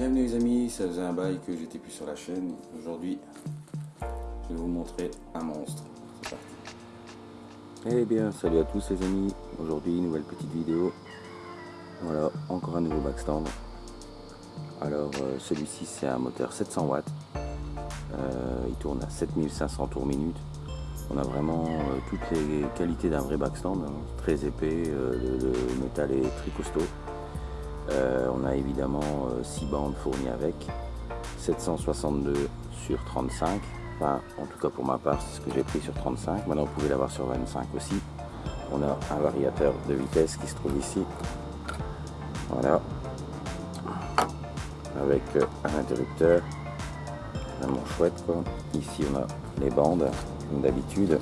Bienvenue les amis, ça faisait un bail que j'étais plus sur la chaîne. Aujourd'hui, je vais vous montrer un monstre. C'est parti. Eh bien, salut à tous les amis. Aujourd'hui, nouvelle petite vidéo. Voilà, encore un nouveau backstand. Alors, euh, celui-ci, c'est un moteur 700 watts. Euh, il tourne à 7500 tours minute. On a vraiment euh, toutes les qualités d'un vrai backstand. Hein. Très épais, le, métal est très costaud. On a évidemment 6 bandes fournies avec. 762 sur 35. Enfin, en tout cas pour ma part, c'est ce que j'ai pris sur 35. Maintenant, vous pouvez l'avoir sur 25 aussi. On a un variateur de vitesse qui se trouve ici. Voilà. Avec un interrupteur. Vraiment chouette. Ici on a les bandes, comme d'habitude.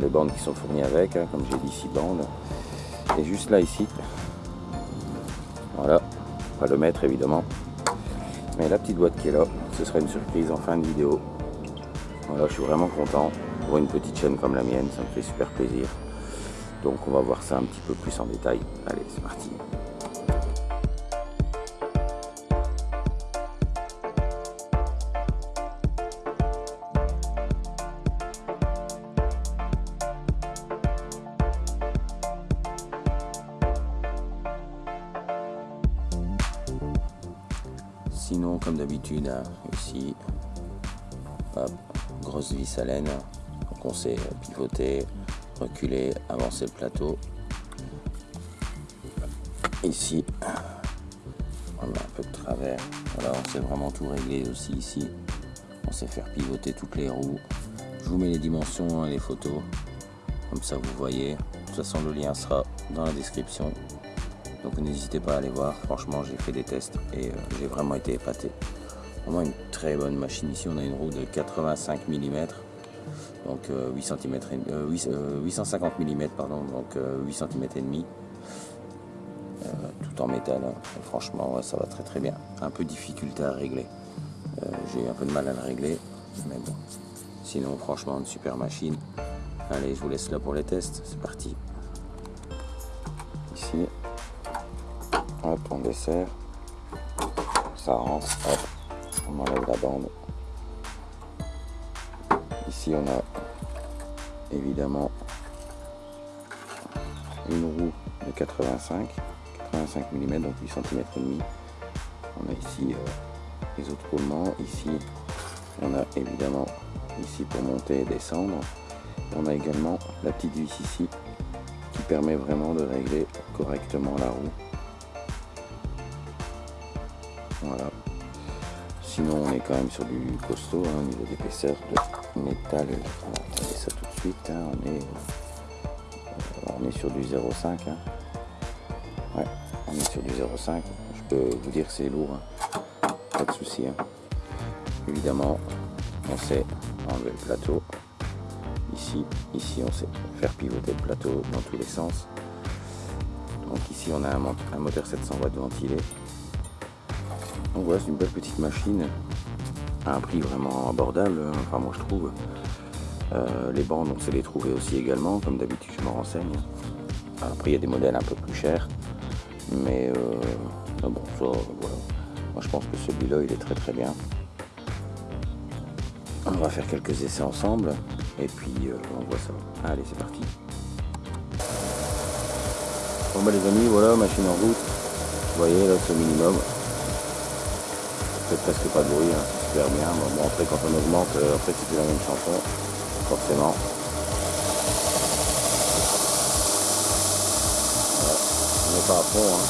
Les bandes qui sont fournies avec, hein, comme j'ai dit, 6 bandes. Et juste là ici, voilà, pas le mettre évidemment. Mais la petite boîte qui est là, ce sera une surprise en fin de vidéo. Voilà, je suis vraiment content. Pour une petite chaîne comme la mienne, ça me fait super plaisir. Donc on va voir ça un petit peu plus en détail. Allez, c'est parti. Hein, ici, grosse vis à laine. Donc on sait pivoter, reculer, avancer le plateau. Ici, on a un peu de travers. Voilà, on sait vraiment tout régler aussi ici. On sait faire pivoter toutes les roues. Je vous mets les dimensions et les photos. Comme ça, vous voyez. De toute façon, le lien sera dans la description. Donc n'hésitez pas à aller voir, franchement j'ai fait des tests et euh, j'ai vraiment été épaté. Une très bonne machine ici, on a une roue de 85 mm, donc 8 cm, 850 mm pardon, donc 8 cm et demi, euh, tout en métal. Hein. Franchement ça va très très bien. Un peu difficulté à régler. Euh, j'ai un peu de mal à le régler, mais bon. Sinon franchement une super machine. Allez je vous laisse là pour les tests, c'est parti. Ici Hop, on dessert. Ça rentre. Hop, on enlève la bande. Ici, on a évidemment une roue de 85, 85 mm, donc 8 cm et demi. On a ici euh, les autres roulements. Ici, on a évidemment ici pour monter et descendre. On a également la petite vis ici qui permet vraiment de régler correctement la roue. Sinon, on est quand même sur du costaud hein, au niveau d'épaisseur de métal. On va regarder ça tout de suite. Hein. On, est, euh, on est sur du 0,5. Hein. Ouais, on est sur du 0,5. Je peux vous dire c'est lourd. Pas de souci. Évidemment, on sait enlever le plateau. Ici, ici, on sait faire pivoter le plateau dans tous les sens. Donc ici, on a un moteur 700 watts ventilé voilà, c'est une belle petite machine à un prix vraiment abordable, hein. enfin moi je trouve. Euh, les bandes, on sait les trouver aussi également, comme d'habitude je me renseigne. Après il y a des modèles un peu plus chers, mais euh, bon, ça, voilà. Moi je pense que celui-là il est très très bien. On va faire quelques essais ensemble, et puis euh, on voit ça. Allez, c'est parti. Bon bah les amis, voilà, machine en route. Vous voyez là, c'est minimum fait presque pas de bruit, hein, super bien. Bon, après quand on augmente, euh, après c'est plus la même chanson, forcément. On n'est pas à fond. Hein.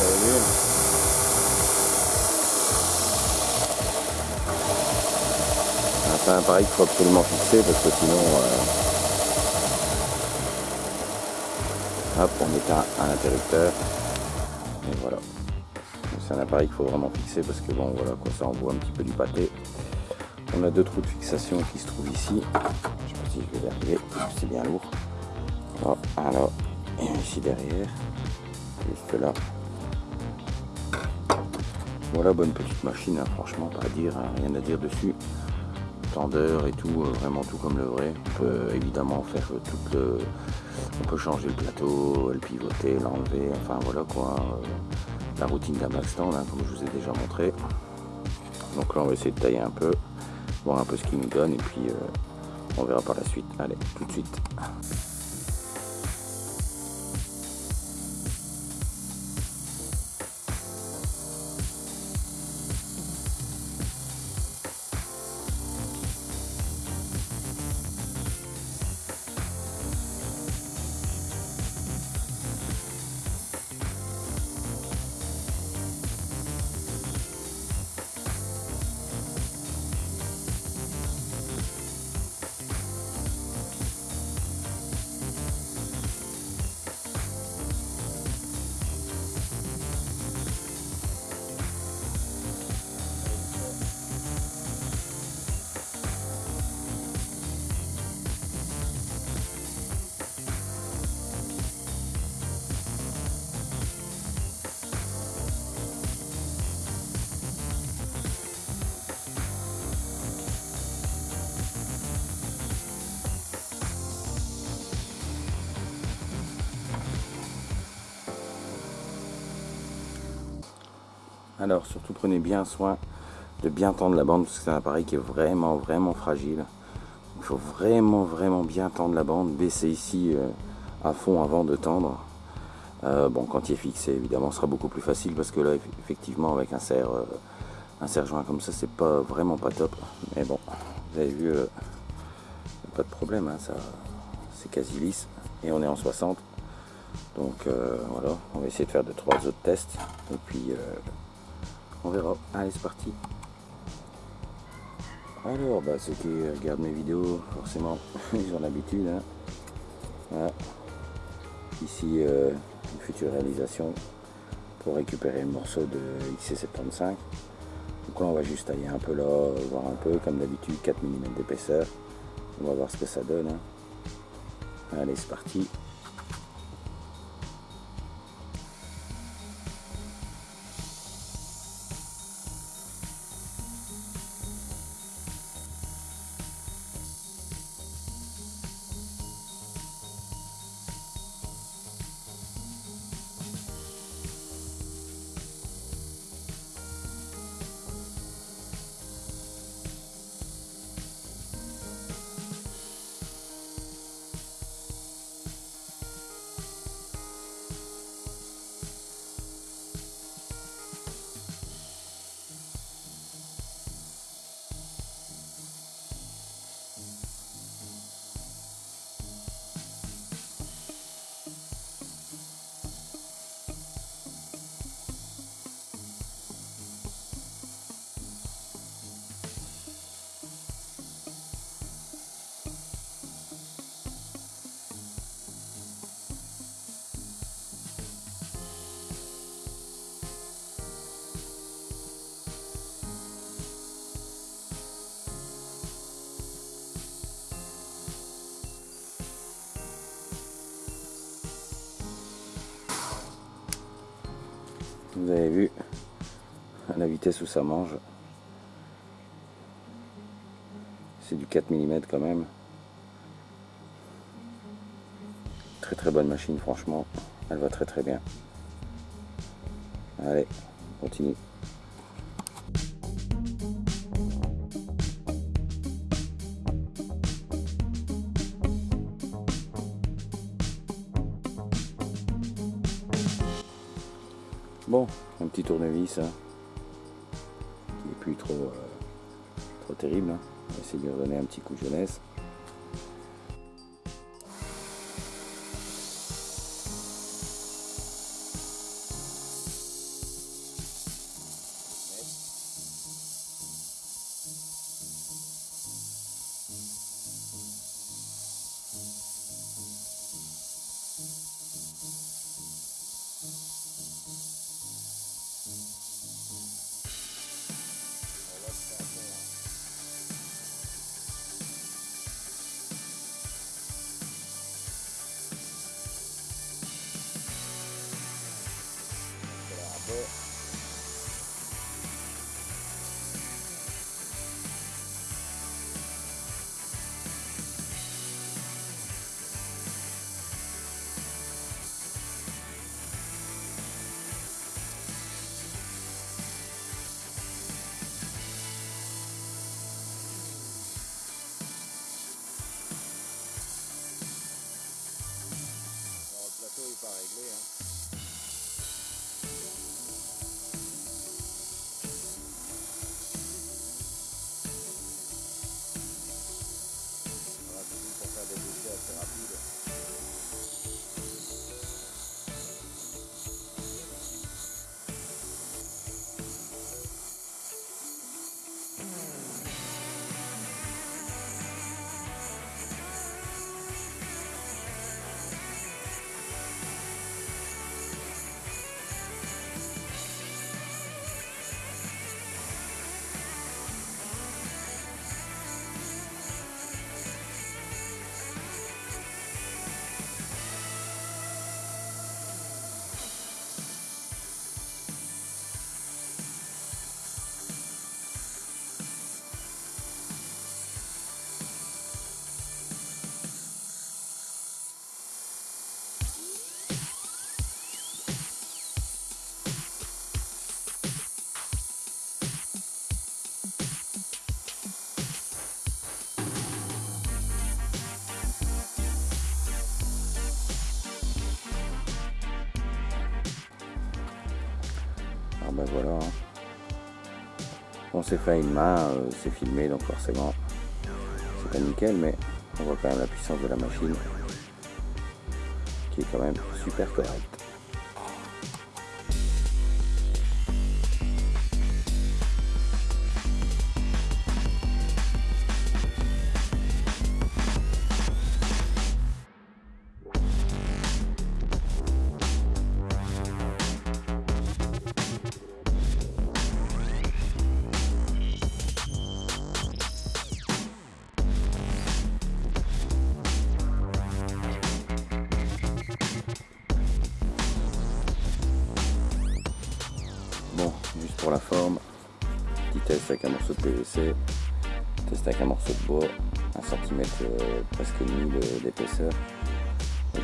Vu C'est un appareil qu'il faut absolument fixer parce que sinon... Euh, hop, on éteint un interrupteur voilà. C'est un appareil qu'il faut vraiment fixer parce que bon voilà quoi ça envoie un petit peu du pâté. On a deux trous de fixation qui se trouvent ici. Je sais pas si je vais y arriver, c'est bien lourd. Voilà, et ici derrière, juste là. Voilà, bonne petite machine, hein, franchement, pas à dire, hein, rien à dire dessus. Tendeur et tout, euh, vraiment tout comme le vrai. On peut évidemment faire tout le, On peut changer le plateau, le pivoter, l'enlever, enfin voilà quoi. Euh, la routine d'un stand, hein, comme je vous ai déjà montré. Donc là on va essayer de tailler un peu, voir un peu ce qu'il nous donne et puis euh, on verra par la suite. Allez, tout de suite. Alors surtout prenez bien soin de bien tendre la bande parce que c'est un appareil qui est vraiment vraiment fragile. Il faut vraiment vraiment bien tendre la bande, baisser ici euh, à fond avant de tendre. Euh, bon quand il est fixé évidemment sera beaucoup plus facile parce que là effectivement avec un serre euh, un serre joint comme ça c'est pas vraiment pas top. Mais bon vous avez vu pas de problème hein, c'est quasi lisse et on est en 60 donc voilà on va essayer de faire de trois autres tests et puis on verra. Allez, c'est parti. Alors, bah, ceux qui regardent mes vidéos, forcément, ils ont l'habitude. Hein. Ici, euh, une future réalisation pour récupérer le morceau de XC75. Donc là, on va juste tailler un peu là, voir un peu, comme d'habitude, 4 mm d'épaisseur. On va voir ce que ça donne. Hein. Allez, c'est parti. Vous avez vu la vitesse où ça mange. C'est du 4 mm quand même. Très très bonne machine franchement. Elle va très très bien. Allez, on continue. Petit tournevis qui n'est plus trop, euh, trop terrible. Hein. On va essayer de lui redonner un petit coup de jeunesse. Yeah. Ben voilà. Hein. On s'est fait une main, euh, c'est filmé donc forcément c'est pas nickel mais on voit quand même la puissance de la machine qui est quand même super correcte. Un morceau de PVC, test avec un morceau de bois, un centimètre euh, presque demi d'épaisseur,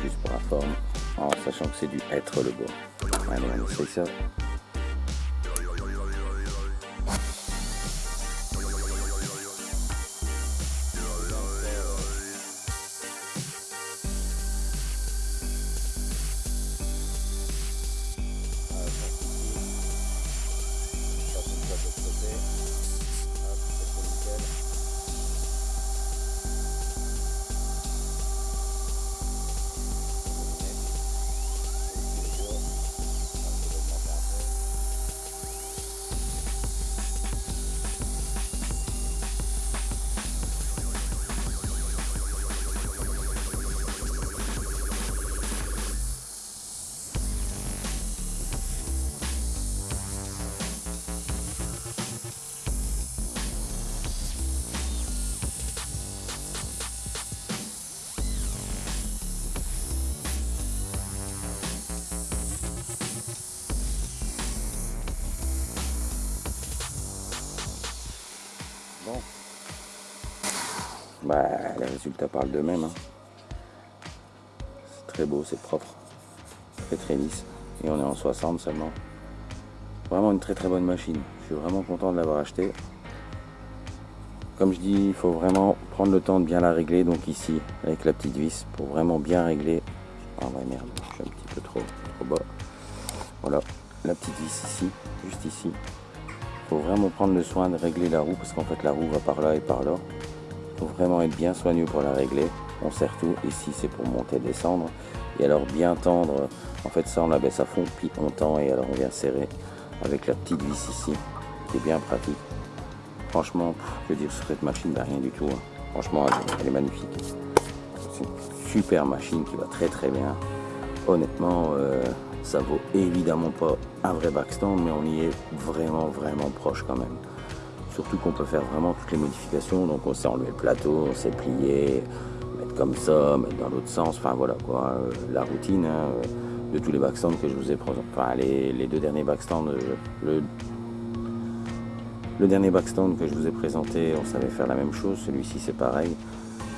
juste pour la forme, en sachant que c'est du être le bois. Allez, on essaye ça. Bah, les résultats parlent d'eux-mêmes. Hein. C'est très beau, c'est propre, très très lisse. Et on est en 60 seulement. Vraiment une très très bonne machine. Je suis vraiment content de l'avoir acheté. Comme je dis, il faut vraiment prendre le temps de bien la régler. Donc ici, avec la petite vis, pour vraiment bien régler. Ah ouais merde, je suis un petit peu trop, trop bas. Voilà, la petite vis ici, juste ici. Il faut vraiment prendre le soin de régler la roue parce qu'en fait la roue va par là et par là faut vraiment être bien soigneux pour la régler. On serre tout, ici c'est pour monter descendre. Et alors bien tendre, en fait ça on la baisse à fond, puis on tend et alors on vient serrer avec la petite vis ici, qui est bien pratique. Franchement, que dire sur cette machine, ben, rien du tout. Hein. Franchement, elle, est magnifique. C'est une super machine qui va très très bien. Honnêtement, euh, ça vaut évidemment pas un vrai backstand, mais on y est vraiment vraiment proche quand même. Surtout qu'on peut faire vraiment toutes les modifications. Donc on sait enlever le plateau, on sait plier, mettre comme ça, mettre dans l'autre sens. Enfin voilà quoi, euh, la routine hein, euh, de tous les backstands que je vous ai présentés. Enfin les, deux derniers backstands, euh, le, dernier backstand que je vous ai présenté, on savait faire la même chose. Celui-ci c'est pareil.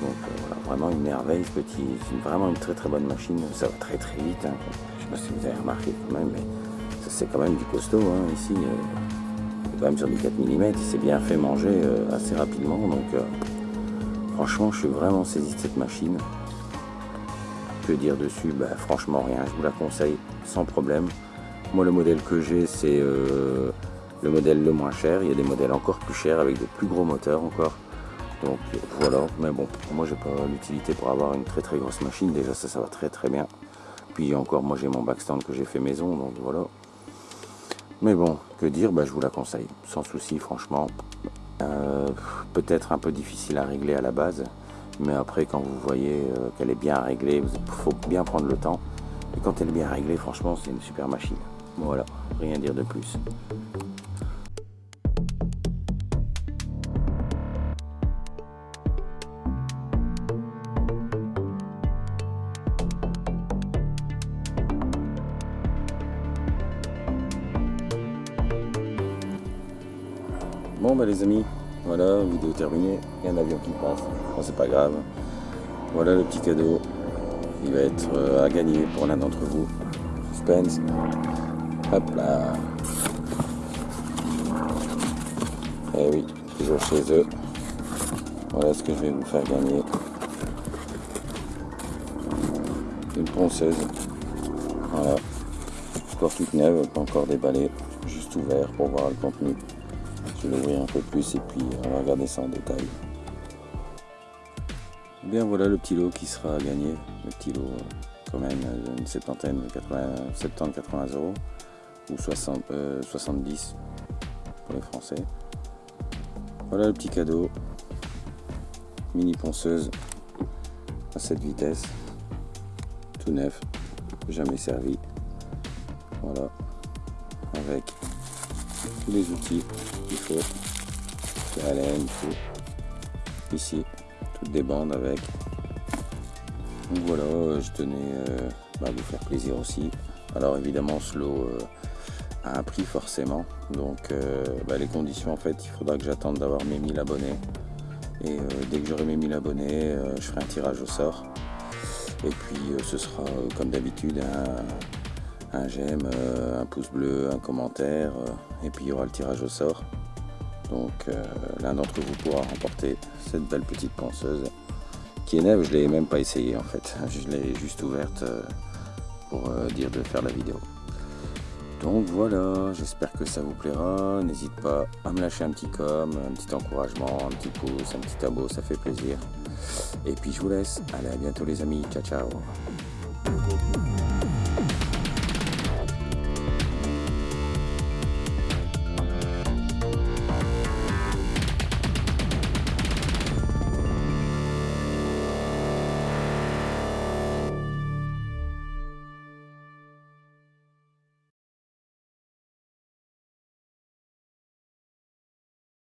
Donc voilà, vraiment une merveille petit. Vraiment une très très bonne machine. Ça va très très vite. Hein. Je sais pas si vous avez remarqué quand même, mais c'est quand même du costaud hein, ici quand même sur du 4 mm, il s'est bien fait manger euh, assez rapidement. Donc euh, franchement, je suis vraiment saisi de cette machine. Que dire dessus? Bah, Franchement rien, je vous la conseille sans problème. Moi le modèle que j'ai c'est euh, le modèle le moins cher. Il y a des modèles encore plus chers avec de plus gros moteurs encore. Donc voilà, mais bon, moi j'ai pas l'utilité pour avoir une très très grosse machine. Déjà ça, ça va très très bien. Puis encore, moi j'ai mon backstand que j'ai fait maison, donc voilà. Mais bon, que dire, bah, je vous la conseille, sans souci franchement. Euh, peut-être un peu difficile à régler à la base, mais après quand vous voyez euh, qu'elle est bien réglée, il faut bien prendre le temps. Et quand elle est bien réglée, franchement, c'est une super machine. Voilà, rien dire de plus. Bon bah les amis, voilà, vidéo terminée, il y a un avion qui passe, bon c'est pas grave. Voilà le petit cadeau, il va être euh, à gagner pour l'un d'entre vous. Suspense, hop là. Eh oui, toujours chez eux. Voilà ce que je vais vous faire gagner. Une ponceuse. Voilà. Encore toute neuve, pas encore déballée. Juste juste ouvert pour voir le contenu. Je vais l'ouvrir un peu plus et puis on va regarder ça en détail. Eh bien voilà le petit lot qui sera gagné. Le petit lot euh, quand même une septantaine, 70-80 euros ou 60, 70 euh, pour les Français. Voilà le petit cadeau. Mini ponceuse à cette vitesse. Tout neuf, jamais servi. Voilà. Avec les outils qu'il faut. La laine, tout. Ici, toutes des bandes avec. Voilà, je tenais euh, bah, à vous faire plaisir aussi. Alors évidemment, ce lot euh, a un prix forcément. Donc euh, bah, les conditions, en fait, il faudra que j'attende d'avoir mes 1000 abonnés. Et dès que j'aurai mes 1000 abonnés, je ferai un tirage au sort. Et puis ce sera comme d'habitude j'aime, un pouce bleu, un commentaire. et puis il y aura le tirage au sort. Donc l'un d'entre vous pourra remporter cette belle petite penseuse qui est neuve, je l'ai même pas essayé en fait. Je l'ai juste ouverte euh, pour euh, dire de faire la vidéo. Donc voilà, j'espère que ça vous plaira. N'hésite pas à me lâcher un petit com, un petit encouragement, un petit pouce, un petit abo, ça fait plaisir. Et puis je vous laisse. Allez, à bientôt les amis. Ciao, ciao.